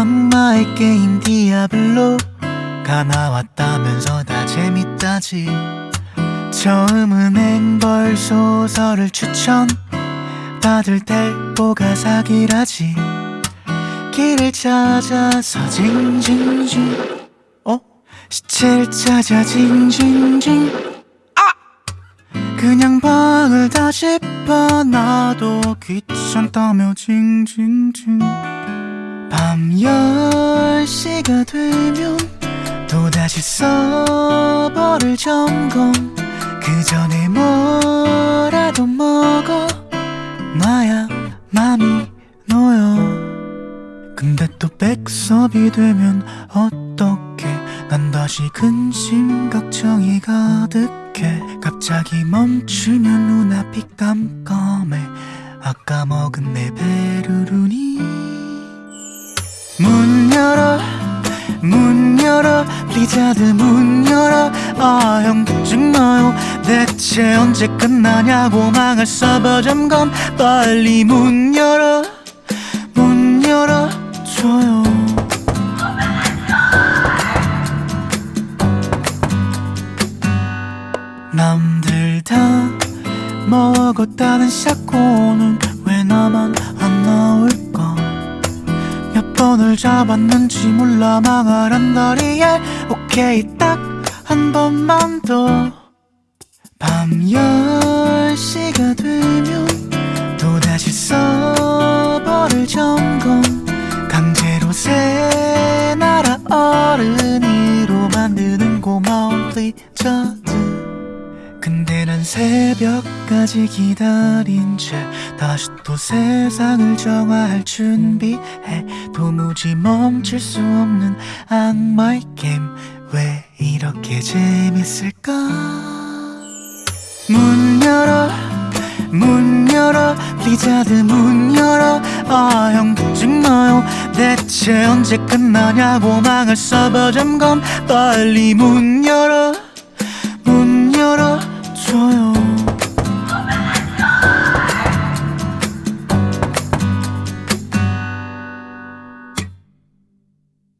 악마의 게임 디아블로가 나왔다면서 다 재밌다지. 처음은 앵벌 소설을 추천 다들 대보가 사기라지. 길을 찾아서 징징징 어? 시체를 찾아 징징징. 그냥 방을 다 짚어놔도 귀찮다며 징징징 밤 10시가 되면 또다시 서버를 점검. 그 전에 뭐라도 먹어. 놔야 맘이 놓여. 근데 또 백섭이 되면 어떡해. 난 다시 근심 걱정이 가득해. 갑자기 멈추면 눈앞이 깜깜해. 아까 먹은 내 베르르니 문 열어 문 열어 리자드 문 열어. 아형 정말요. 대체 언제 끝나냐고 망할 서버 점검. 빨리 문 열어 문 열어줘요. 남들 다 먹었다는 샤코는 몇 번을 잡았는지 몰라 망할 안다리엘 오케이 딱 한 번만 더. 밤 10시가 되면 또다시 서버를 점검. 강제로 새 나라 어른이로 만드는 고마운 블리자드 근데 난 새벽까지 기다린 채 다시 또 세상을 정화할 준비해. 도무지 멈출 수 없는 악마의 게임. 왜 이렇게 재밌을까? 문 열어 문 열어 블리자드 문 열어. 아형 정말요. 대체 언제 끝나냐고 망할 서버 점검. 빨리 문 열어 문 열어줘요